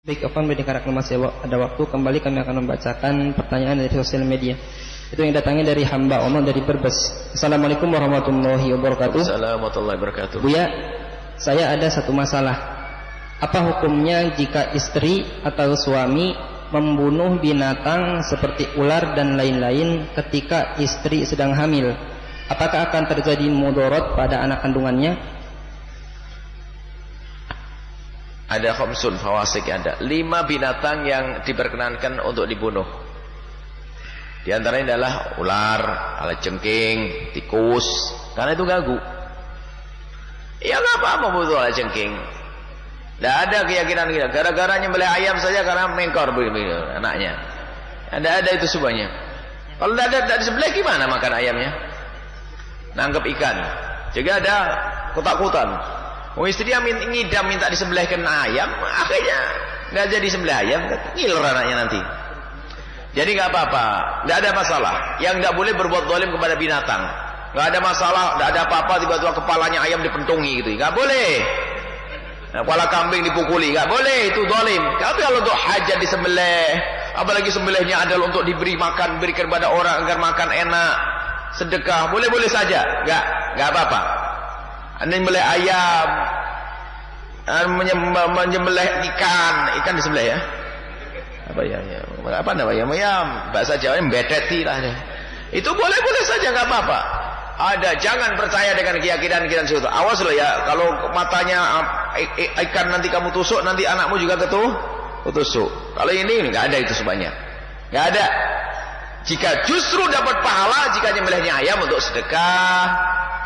Baik, Ovan karena masih ada waktu kembali kami akan membacakan pertanyaan dari sosial media. Itu yang datangnya dari hamba Allah dari Berbes. Assalamualaikum warahmatullahi wabarakatuh. Assalamualaikum warahmatullahi wabarakatuh. Buya, saya ada satu masalah. Apa hukumnya jika istri atau suami membunuh binatang seperti ular dan lain-lain ketika istri sedang hamil? Apakah akan terjadi mudorot pada anak kandungannya? Ada khamsun fawasik ada. Lima binatang yang diperkenankan untuk dibunuh. Di antaranya adalah ular, jengking, tikus. Karena itu ganggu. Ya apa-apa butuh jengking tidak ada keyakinan kita. Gara-gara nyembelih ayam saja karena mengkor begini anaknya. Tidak ada itu semuanya. Kalau tidak ada tidak disembelih gimana makan ayamnya? Nangkep ikan. Juga ada kotak-kotak Oh istrinya ngidam minta disembelihkan ayam, akhirnya nggak jadi sembelih ayam, ngiler anaknya nanti. Jadi nggak apa-apa, nggak ada masalah. Yang nggak boleh berbuat dolim kepada binatang, nggak ada masalah, nggak ada apa-apa tiba-tiba kepalanya ayam dipentungi gitu, nggak boleh. Nah, kepala kambing dipukuli, nggak boleh itu dolim. Tapi kalau untuk hajat disembelih, apalagi sembelihnya adalah untuk diberi makan, berikan kepada orang agar makan enak, sedekah, boleh-boleh saja, nggak, nggak apa-apa. Menyembelih ayam, menyembelih ikan, ikan disembelih ya. Apa ya? ya apa namanya? Ya, bahasa Jawa bedeti lah ya. Itu boleh-boleh saja nggak apa-apa. Ada, jangan percaya dengan keyakinan-keyakinan situ. Awas loh ya, kalau matanya ikan nanti kamu tusuk, nanti anakmu juga ketuh, tusuk. Kalau ini nggak ada itu sebanyak. Nggak ada. Jika justru dapat pahala jika nyembelihnya ayam untuk sedekah,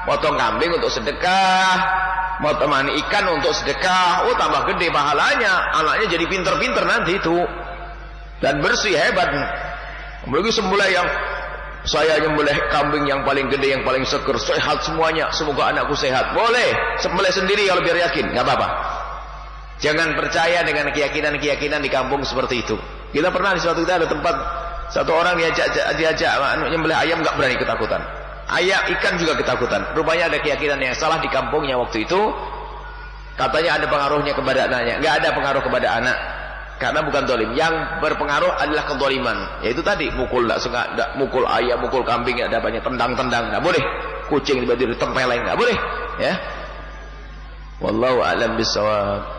potong kambing untuk sedekah temani ikan untuk sedekah oh tambah gede pahalanya anaknya jadi pinter-pinter nanti itu. Dan bersih hebat. Apalagi sembelih yang saya nyembelih kambing yang paling gede yang paling seger sehat semuanya semoga anakku sehat. Boleh sembelih sendiri kalau biar yakin nggak apa-apa. Jangan percaya dengan keyakinan-keyakinan di kampung seperti itu. Kita pernah di suatu kita ada tempat satu orang diajak diajak nyembelih ayam nggak berani ketakutan. Ayam ikan juga ketakutan. Rupanya ada keyakinan yang salah di kampungnya waktu itu. Katanya ada pengaruhnya kepada anaknya. Nggak ada pengaruh kepada anak. Karena bukan dolim. Yang berpengaruh adalah kedoliman. Yaitu tadi mukul tidak suka tidak mukul ayam mukul kambing ada banyak tendang-tendang nggak boleh. Kucing tiba-tiba ditempeleng nggak boleh. Ya. Wallahu alam bisawab